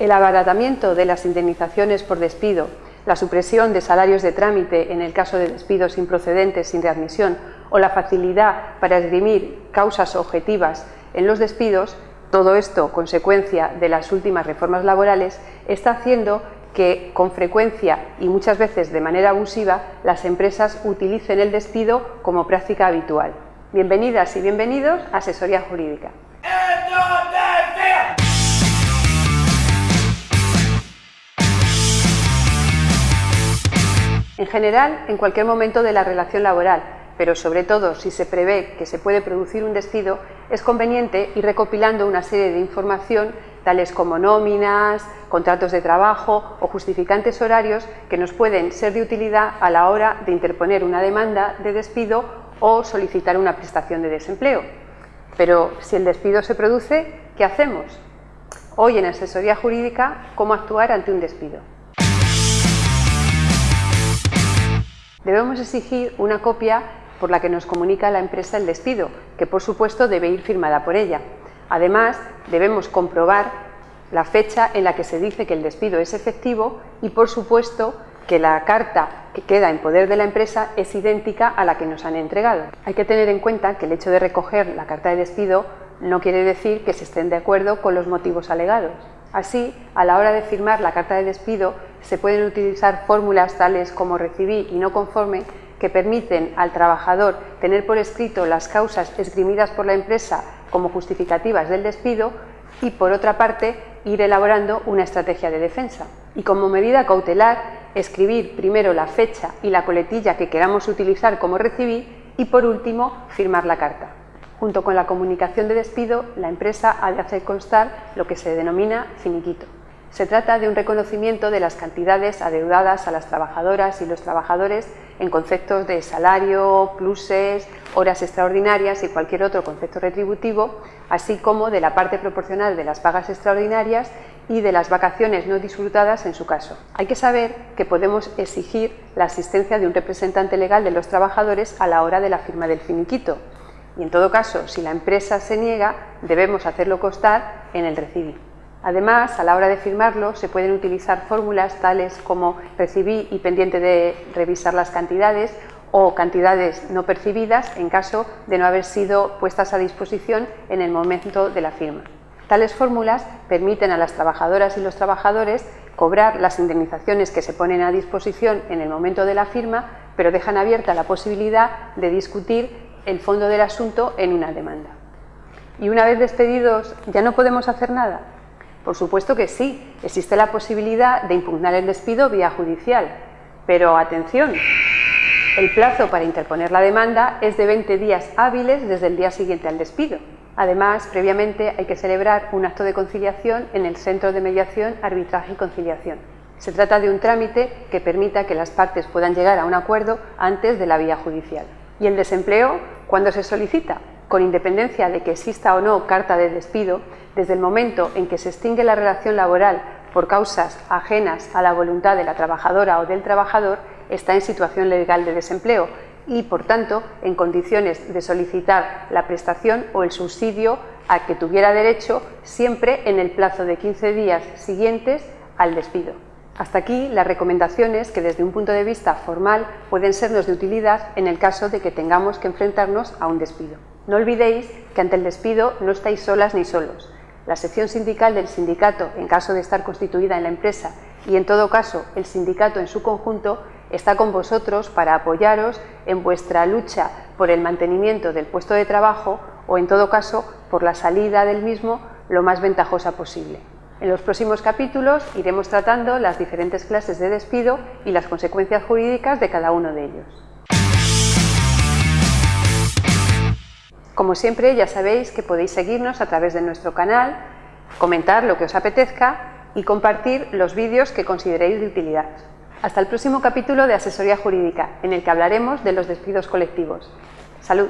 El abaratamiento de las indemnizaciones por despido, la supresión de salarios de trámite en el caso de despidos improcedentes sin readmisión o la facilidad para esgrimir causas objetivas en los despidos, todo esto consecuencia de las últimas reformas laborales, está haciendo que con frecuencia y muchas veces de manera abusiva las empresas utilicen el despido como práctica habitual. Bienvenidas y bienvenidos a Asesoría Jurídica. En general, en cualquier momento de la relación laboral, pero sobre todo si se prevé que se puede producir un despido, es conveniente ir recopilando una serie de información tales como nóminas, contratos de trabajo o justificantes horarios que nos pueden ser de utilidad a la hora de interponer una demanda de despido o solicitar una prestación de desempleo. Pero si el despido se produce, ¿qué hacemos? Hoy en Asesoría Jurídica, ¿cómo actuar ante un despido? Debemos exigir una copia por la que nos comunica la empresa el despido, que por supuesto debe ir firmada por ella. Además, debemos comprobar la fecha en la que se dice que el despido es efectivo y, por supuesto, que la carta que queda en poder de la empresa es idéntica a la que nos han entregado. Hay que tener en cuenta que el hecho de recoger la carta de despido no quiere decir que se estén de acuerdo con los motivos alegados. Así, a la hora de firmar la carta de despido, se pueden utilizar fórmulas tales como recibí y no conforme que permiten al trabajador tener por escrito las causas esgrimidas por la empresa como justificativas del despido y, por otra parte, ir elaborando una estrategia de defensa. Y como medida cautelar, escribir primero la fecha y la coletilla que queramos utilizar como recibí y, por último, firmar la carta. Junto con la comunicación de despido, la empresa ha de hacer constar lo que se denomina finiquito. Se trata de un reconocimiento de las cantidades adeudadas a las trabajadoras y los trabajadores en conceptos de salario, pluses, horas extraordinarias y cualquier otro concepto retributivo, así como de la parte proporcional de las pagas extraordinarias y de las vacaciones no disfrutadas en su caso. Hay que saber que podemos exigir la asistencia de un representante legal de los trabajadores a la hora de la firma del finiquito, y en todo caso, si la empresa se niega, debemos hacerlo constar en el recibí. Además, a la hora de firmarlo, se pueden utilizar fórmulas tales como recibí y pendiente de revisar las cantidades o cantidades no percibidas en caso de no haber sido puestas a disposición en el momento de la firma. Tales fórmulas permiten a las trabajadoras y los trabajadores cobrar las indemnizaciones que se ponen a disposición en el momento de la firma, pero dejan abierta la posibilidad de discutir el fondo del asunto en una demanda. ¿Y una vez despedidos ya no podemos hacer nada? Por supuesto que sí, existe la posibilidad de impugnar el despido vía judicial, pero atención, el plazo para interponer la demanda es de 20 días hábiles desde el día siguiente al despido. Además, previamente hay que celebrar un acto de conciliación en el Centro de Mediación, Arbitraje y Conciliación. Se trata de un trámite que permita que las partes puedan llegar a un acuerdo antes de la vía judicial. ¿Y el desempleo cuándo se solicita? Con independencia de que exista o no carta de despido, desde el momento en que se extingue la relación laboral por causas ajenas a la voluntad de la trabajadora o del trabajador, está en situación legal de desempleo y, por tanto, en condiciones de solicitar la prestación o el subsidio a que tuviera derecho siempre en el plazo de 15 días siguientes al despido. Hasta aquí las recomendaciones que desde un punto de vista formal pueden sernos de utilidad en el caso de que tengamos que enfrentarnos a un despido. No olvidéis que ante el despido no estáis solas ni solos. La sección sindical del sindicato, en caso de estar constituida en la empresa, y en todo caso el sindicato en su conjunto, está con vosotros para apoyaros en vuestra lucha por el mantenimiento del puesto de trabajo o en todo caso por la salida del mismo lo más ventajosa posible. En los próximos capítulos iremos tratando las diferentes clases de despido y las consecuencias jurídicas de cada uno de ellos. Como siempre, ya sabéis que podéis seguirnos a través de nuestro canal, comentar lo que os apetezca y compartir los vídeos que consideréis de utilidad. Hasta el próximo capítulo de Asesoría Jurídica, en el que hablaremos de los despidos colectivos. ¡Salud!